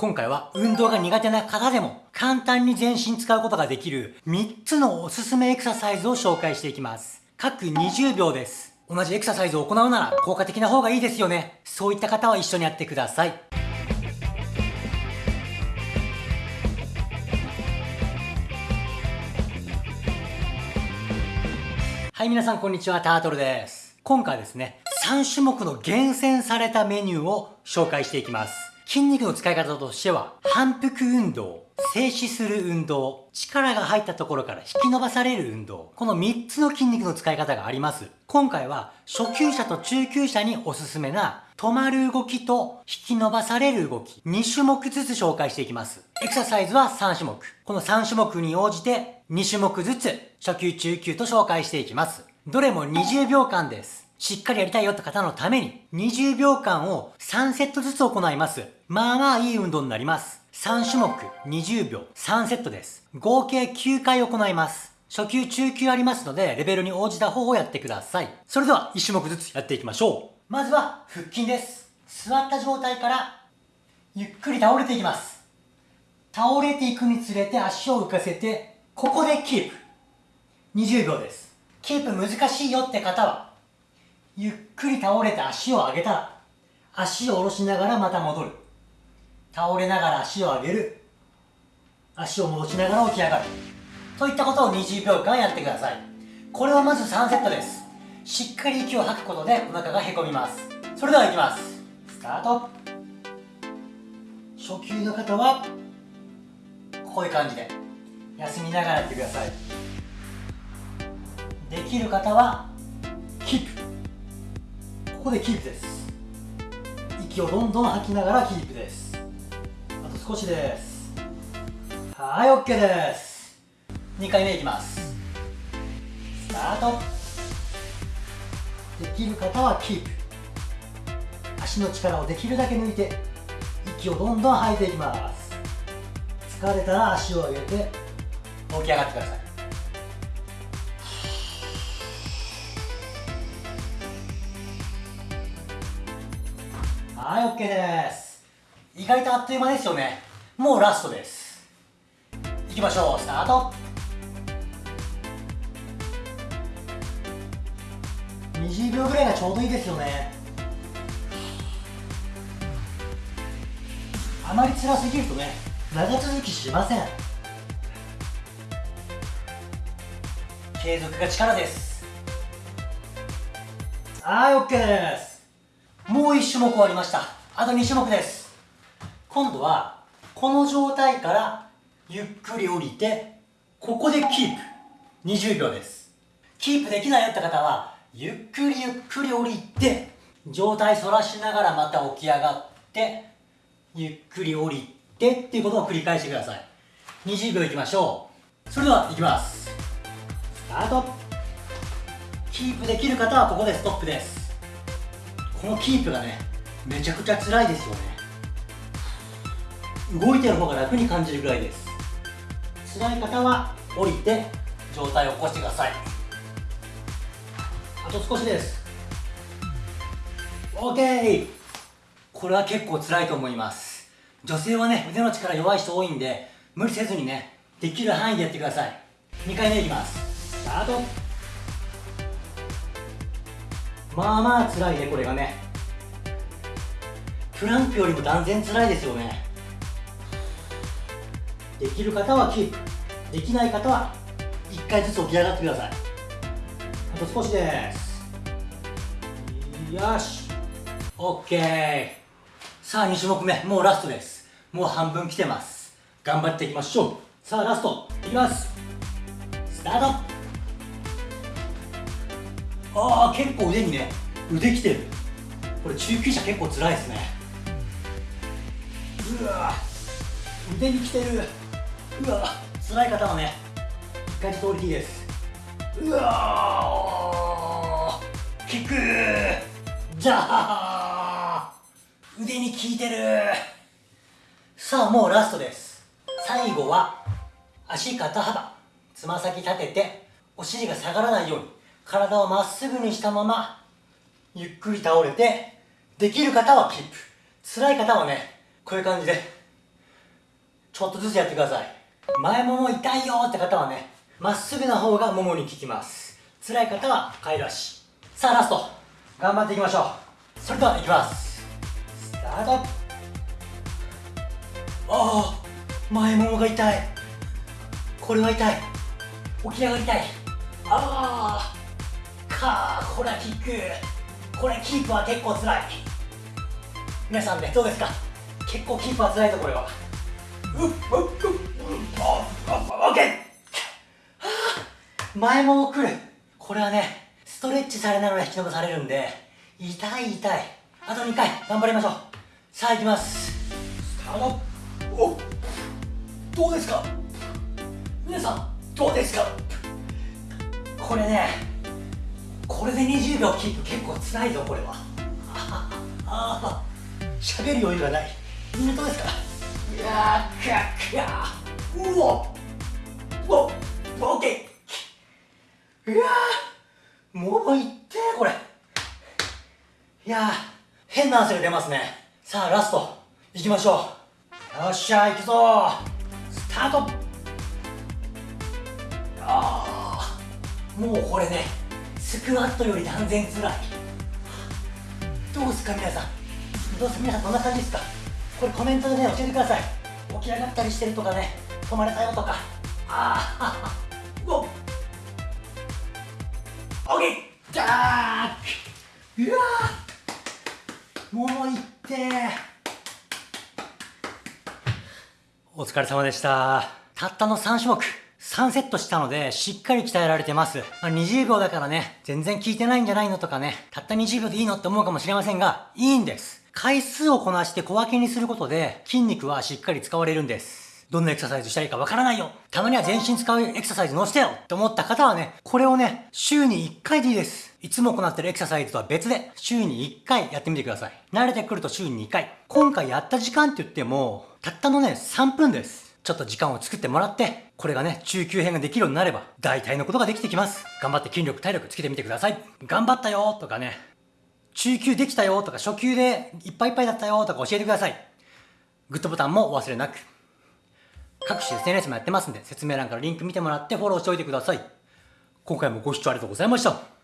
今回は運動が苦手な方でも簡単に全身使うことができる3つのおすすめエクササイズを紹介していきます。各20秒です。同じエクササイズを行うなら効果的な方がいいですよね。そういった方は一緒にやってください。はい、皆さんこんにちは、タートルです。今回はですね、3種目の厳選されたメニューを紹介していきます。筋肉の使い方としては、反復運動、静止する運動、力が入ったところから引き伸ばされる運動、この3つの筋肉の使い方があります。今回は初級者と中級者におすすめな止まる動きと引き伸ばされる動き、2種目ずつ紹介していきます。エクササイズは3種目。この3種目に応じて2種目ずつ初級中級と紹介していきます。どれも20秒間です。しっかりやりたいよって方のために、20秒間を3セットずつ行います。まあまあいい運動になります。3種目、20秒、3セットです。合計9回行います。初級、中級ありますので、レベルに応じた方をやってください。それでは、1種目ずつやっていきましょう。まずは、腹筋です。座った状態から、ゆっくり倒れていきます。倒れていくにつれて足を浮かせて、ここでキープ。20秒です。キープ難しいよって方は、ゆっくり倒れて足を上げたら、足を下ろしながらまた戻る。倒れながら足を上げる。足を戻しながら起き上がる。といったことを20秒間やってください。これはまず3セットです。しっかり息を吐くことでお腹がへこみます。それでは行きます。スタート。初級の方は、こういう感じで、休みながらやってください。できる方は、ここでキープです。息をどんどん吐きながらキープです。あと少しです。はい OK です。2回目いきます。スタート。できる方はキープ。足の力をできるだけ抜いて息をどんどん吐いていきます。疲れたら足を上げて起き上がってください。はい OK です。意外とあっという間ですよね。もうラストです。いきましょう。スタート。20秒ぐらいがちょうどいいですよね。あまり辛すぎるとね長続きしません。継続が力です。はい OK です。もう1種目終わりました。あと2種目です。今度はこの状態からゆっくり降りてここでキープ。20秒です。キープできないよって方はゆっくりゆっくり降りて状態反らしながらまた起き上がってゆっくり降りてっていうことを繰り返してください。20秒いきましょう。それではいきます。スタート。キープできる方はここでストップです。このキープがねめちゃくちゃ辛いですよね。動いてる方が楽に感じるぐらいです。辛い方は降りて状態を起こしてください。あと少しです。OK これは結構辛いと思います。女性はね腕の力弱い人多いんで無理せずにねできる範囲でやってください。2回目いきます。スタート！まあまあ辛いねこれがね。プランクよりも断然辛いですよね。できる方はキープ。できない方は1回ずつ起き上がってください。あと少しです。よし。OK さあ2種目目。もうラストです。もう半分来てます。頑張っていきましょう。さあラスト。いきます。スタート。ああ結構腕にね腕きてる。これ中級者結構辛いですね。うわ腕にきてる。うわ辛い方はね一回通りいいです。うわキック。じゃあ腕に効いてる。さあもうラストです。最後は足肩幅。つま先立ててお尻が下がらないように。体をまっすぐにしたままゆっくり倒れてできる方はキープ。辛い方はねこういう感じでちょっとずつやってください。前もも痛いよって方はねまっすぐな方がももに効きます。辛い方は帰る足さあラスト。頑張っていきましょう。それではいきます。スタート。ああ前ももが痛い。これは痛い。起き上がりたい。ああかあこれはキック。これキープは結構辛い。皆さんねどうですか？結構キープは辛いところようっうっうっオッケー前もも来るこれはねストレッチされながら引き伸ばされるんで痛い痛いあと2回頑張りましょうさあ行きますスタートおどうですか皆さんどうですかこれねこれで20秒キープ結構つらいぞこれは。ああ喋る余裕がない。みんなどうですか？いやーかかうおうおオッケー。いやー。もういってこれ。いやー変な汗が出ますね。さあラスト。いきましょう。よっしゃ行くぞ。スタート。ああもうこれねスクワットより断然つらい。どうですか皆さん。どうですか皆さんどんな感じですか？これコメントでね教えてください。起き上がったりしてるとかね止まれたよとか。ああうおオッケー。じゃあうわー。もういってお疲れ様でした。たったの3種目3セットしたので、しっかり鍛えられてます。まあ、20秒だからね、全然効いてないんじゃないのとかね、たった20秒でいいのって思うかもしれませんが、いいんです。回数をこなして小分けにすることで、筋肉はしっかり使われるんです。どんなエクササイズしたらいいかわからないよたまには全身使うエクササイズ載せてよって思った方はね、これをね、週に1回でいいです。いつも行ってるエクササイズとは別で、週に1回やってみてください。慣れてくると週に2回。今回やった時間って言っても、たったのね、3分です。ちょっと時間を作ってもらって、これがね、中級編ができるようになれば、大体のことができてきます。頑張って筋力、体力つけてみてください。頑張ったよとかね、中級できたよとか、初級でいっぱいいっぱいだったよとか教えてください。グッドボタンもお忘れなく。各種 SNS もやってますんで、説明欄からリンク見てもらってフォローしておいてください。今回もご視聴ありがとうございました。